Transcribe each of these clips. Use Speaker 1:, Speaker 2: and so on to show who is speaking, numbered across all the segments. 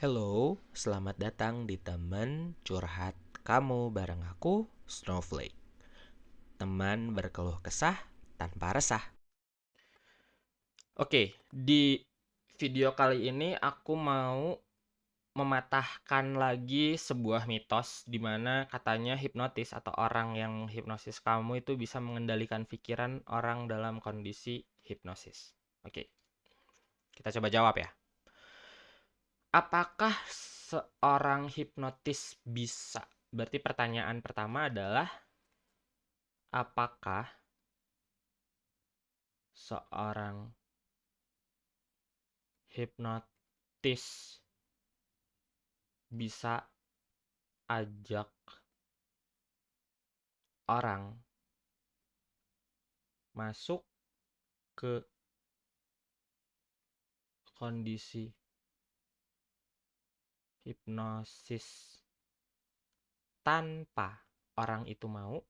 Speaker 1: Hello, selamat datang di teman curhat kamu bareng aku, Snowflake. Teman berkeluh kesah tanpa resah. Oke, di video kali ini aku mau mematahkan lagi sebuah mitos di mana katanya hipnotis atau orang yang hipnosis kamu itu bisa mengendalikan pikiran orang dalam kondisi hipnosis. Oke. Kita coba jawab ya. Apakah seorang hipnotis bisa? Berarti pertanyaan pertama adalah apakah seorang hipnotis bisa ajak orang masuk ke kondisi hipnosis. Tanpa orang itu mau.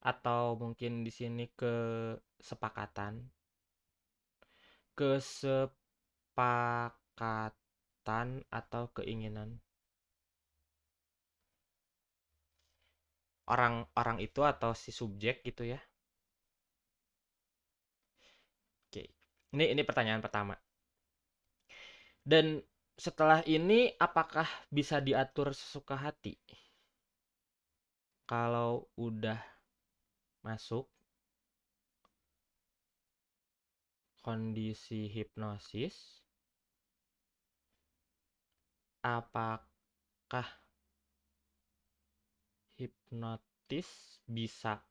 Speaker 1: Atau mungkin di sini kesepakatan. Kesepakatan atau keinginan. Orang-orang itu atau si subjek gitu ya Ini ini pertanyaan pertama. Dan setelah ini apakah bisa diatur sesuka hati? Kalau udah masuk kondisi hipnosis apakah hipnotis bisa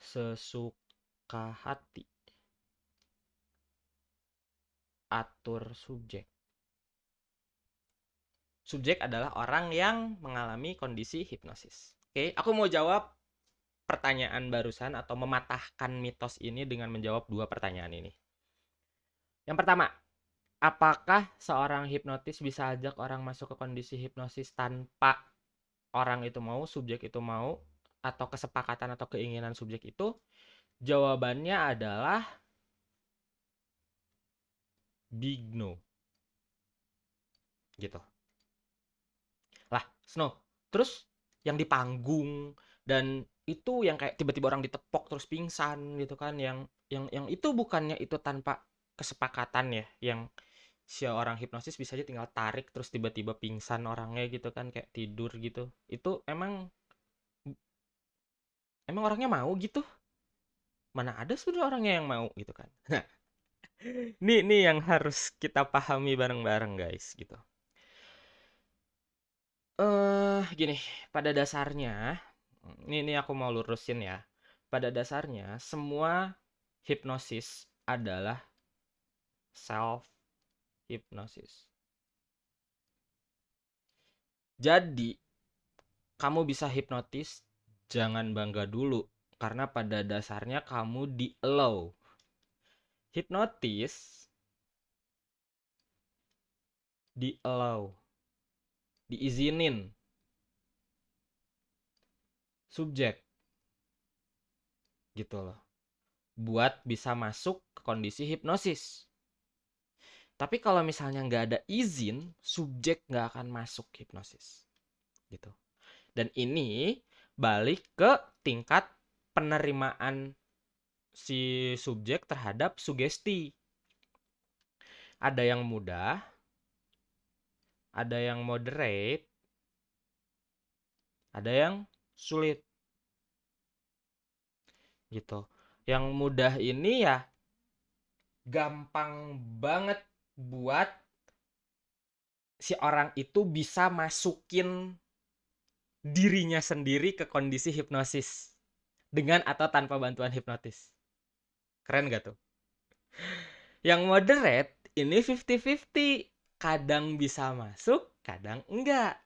Speaker 1: sesuka hati atur subjek. Subjek adalah orang yang mengalami kondisi hipnosis. Oke, aku mau jawab pertanyaan barusan atau mematahkan mitos ini dengan menjawab dua pertanyaan ini. Yang pertama, apakah seorang hipnotis bisa ajak orang masuk ke kondisi hipnosis tanpa orang itu mau, subjek itu mau, atau kesepakatan atau keinginan subjek itu? Jawabannya adalah big no. Gitu. Lah, Snow. Terus yang di panggung dan itu yang kayak tiba-tiba orang ditepok terus pingsan gitu kan yang yang yang itu bukannya itu tanpa kesepakatan ya yang si orang hipnosis bisa aja tinggal tarik terus tiba-tiba pingsan orangnya gitu kan kayak tidur gitu itu emang emang orangnya mau gitu mana ada sudah orangnya yang mau gitu kan nah Nih nih yang harus kita pahami bareng-bareng guys gitu. Eh gini, pada dasarnya ini ini aku mau lurusin ya. Pada dasarnya semua hipnosis adalah self hipnosis. Jadi kamu bisa hipnotis jangan bangga dulu karena pada dasarnya kamu di allow hipnotis di allow diizinin. Subjek. Gitu loh. Buat bisa masuk ke kondisi hipnosis. Tapi kalau misalnya nggak ada izin subjek nggak akan masuk hipnosis. Gitu. Dan ini balik ke tingkat penerimaan si subjek terhadap sugesti. Ada yang mudah, ada yang moderate, ada yang sulit. Gitu. Yang mudah ini ya gampang banget buat si orang itu bisa masukin dirinya sendiri ke kondisi hipnosis dengan atau tanpa bantuan hipnotis. Keren gak tuh? Yang moderate ini 50-50. Kadang bisa masuk, kadang enggak.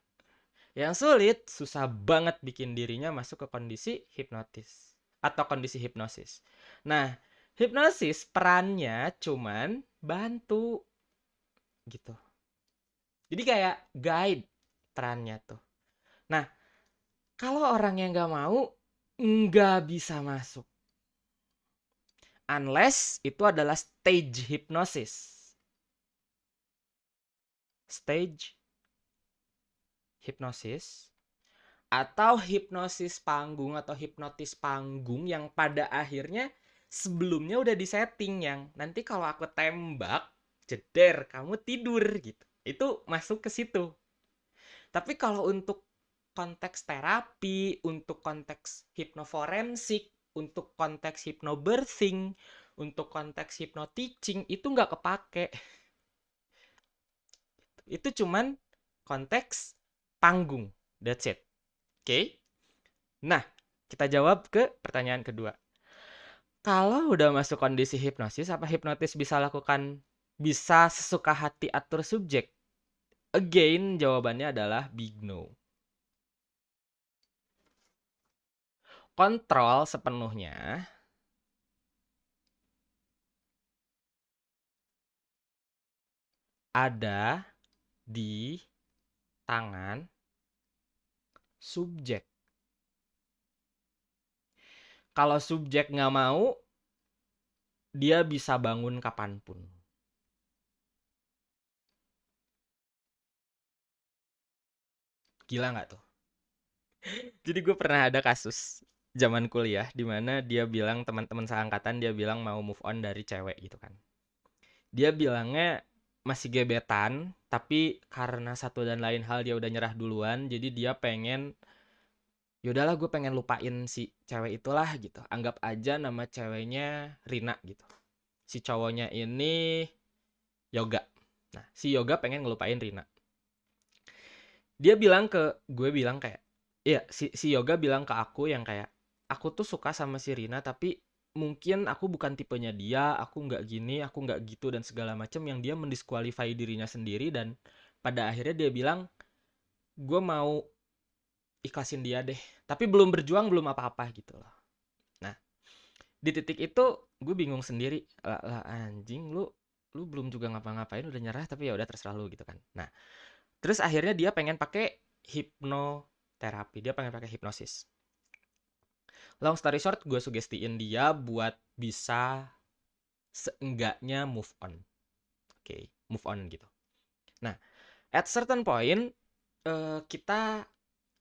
Speaker 1: Yang sulit, susah banget bikin dirinya masuk ke kondisi hipnotis. Atau kondisi hipnosis. Nah, hipnosis perannya cuman bantu. Gitu. Jadi kayak guide perannya tuh. Nah, kalau orang yang nggak mau, nggak bisa masuk unless itu adalah stage hypnosis. Stage hypnosis atau hipnosis panggung atau hipnotis panggung yang pada akhirnya sebelumnya udah disetting yang nanti kalau aku tembak jeder kamu tidur gitu itu masuk ke situ tapi kalau untuk konteks terapi untuk konteks hipnoforensik untuk konteks hipnobirthing untuk konteks hypnoteaching itu nggak kepake itu cuman konteks panggung that's it Oke. Nah, kita jawab ke pertanyaan kedua. Kalau udah masuk kondisi hipnosis, apa hipnotis bisa lakukan bisa sesuka hati atur subjek? Again, jawabannya adalah big no. Kontrol sepenuhnya ada di tangan subjek. Kalau subjek nggak mau, dia bisa bangun kapan pun. Gila nggak tuh? Jadi gue pernah ada kasus zaman kuliah di mana dia bilang teman-teman seangkatan dia bilang mau move on dari cewek gitu kan. Dia bilangnya masih gebetan tapi karena satu dan lain hal dia udah nyerah duluan jadi dia pengen yaudahlah gue pengen lupain si cewek itulah gitu. Anggap aja nama ceweknya Rina gitu. Si cowoknya ini Yoga. Nah si Yoga pengen ngelupain Rina. Dia bilang ke gue bilang kayak iya si si Yoga bilang ke aku yang kayak aku tuh suka sama si Rina tapi mungkin aku bukan tipenya dia, aku nggak gini, aku nggak gitu dan segala macam yang dia mendiskualifai dirinya sendiri dan pada akhirnya dia bilang gue mau ikhlasin dia deh, tapi belum berjuang belum apa-apa gitu loh. Nah di titik itu gue bingung sendiri lah, lah anjing lu lu belum juga ngapa-ngapain udah nyerah tapi ya udah terserah lu gitu kan. Nah terus akhirnya dia pengen pakai hipnoterapi, dia pengen pakai hipnosis long story short gue sugestiin dia buat bisa seenggaknya move on. Oke okay, move on gitu. Nah at certain point uh, kita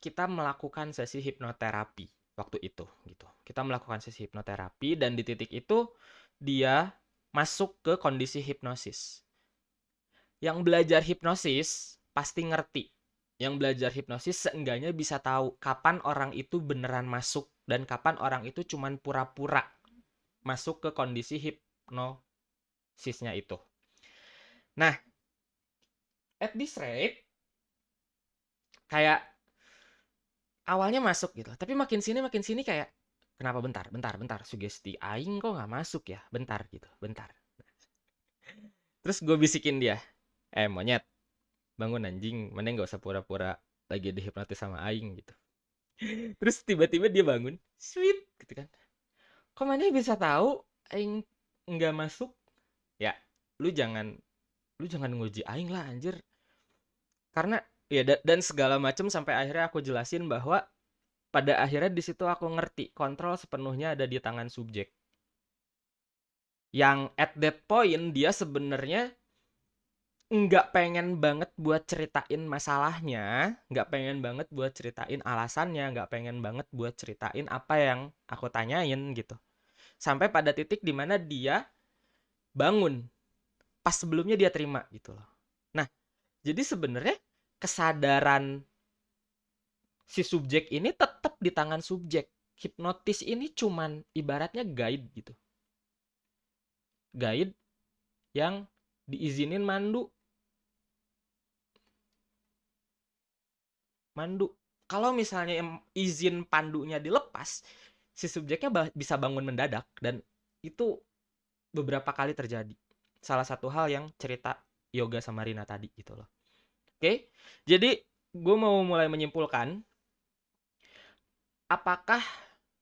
Speaker 1: kita melakukan sesi hipnoterapi waktu itu gitu. Kita melakukan sesi hipnoterapi dan di titik itu dia masuk ke kondisi hipnosis. Yang belajar hipnosis pasti ngerti. Yang belajar hipnosis seenggaknya bisa tahu kapan orang itu beneran masuk dan kapan orang itu cuman pura-pura masuk ke kondisi hipnosisnya itu. Nah, at this rate kayak awalnya masuk gitu, tapi makin sini makin sini kayak kenapa? Bentar, bentar, bentar, sugesti aing kok nggak masuk ya, bentar gitu, bentar. Terus gue bisikin dia, eh monyet, bangun anjing. Mana nggak usah pura-pura lagi dihipnotis sama aing gitu terus tiba-tiba dia bangun sweet gitu kan. Kok mana bisa tahu aing nggak masuk? Ya lu jangan lu jangan nguji aing lah anjir. Karena ya dan segala macam sampai akhirnya aku jelasin bahwa pada akhirnya di situ aku ngerti kontrol sepenuhnya ada di tangan subjek. Yang at that point dia sebenarnya nggak pengen banget buat ceritain masalahnya, nggak pengen banget buat ceritain alasannya, nggak pengen banget buat ceritain apa yang aku tanyain gitu. Sampai pada titik di mana dia bangun pas sebelumnya dia terima gitu loh. Nah, jadi sebenarnya kesadaran si subjek ini tetap di tangan subjek. Hipnotis ini cuman ibaratnya guide gitu. Guide yang diizinin mandu mandu. Kalau misalnya izin pandunya dilepas si subjeknya bisa bangun mendadak dan itu beberapa kali terjadi. Salah satu hal yang cerita yoga sama Rina tadi gitu loh. Oke jadi gue mau mulai menyimpulkan apakah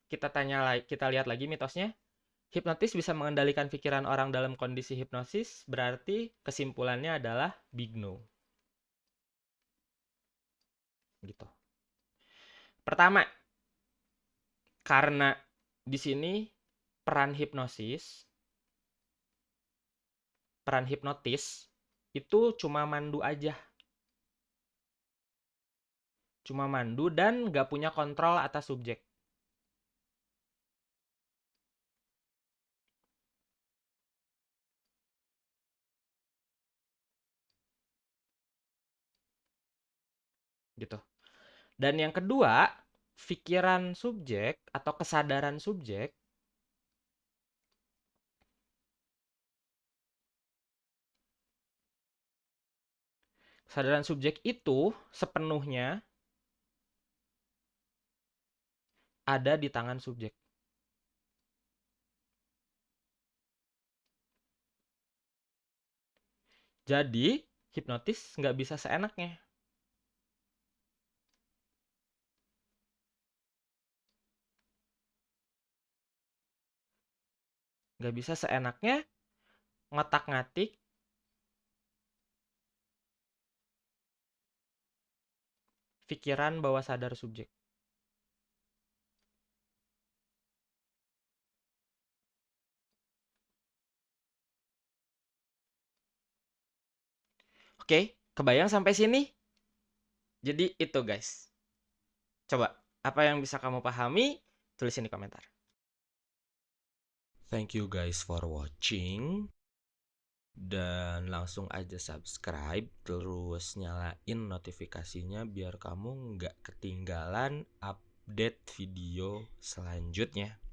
Speaker 1: kita tanya kita lihat lagi mitosnya? Hipnotis bisa mengendalikan pikiran orang dalam kondisi hipnosis berarti kesimpulannya adalah big no gitu. Pertama, karena di sini peran hipnosis peran hipnotis itu cuma mandu aja. Cuma mandu dan nggak punya kontrol atas subjek. Gitu. Dan yang kedua, pikiran subjek atau kesadaran subjek kesadaran subjek itu sepenuhnya ada di tangan subjek. Jadi, hipnotis nggak bisa seenaknya. Nggak bisa seenaknya ngotak-ngatik pikiran bawah sadar subjek. Oke, kebayang sampai sini? Jadi itu guys. Coba, apa yang bisa kamu pahami? Tulisin di komentar.
Speaker 2: Thank you guys for watching. Dan langsung aja subscribe, terus nyalain notifikasinya biar kamu nggak ketinggalan update video selanjutnya.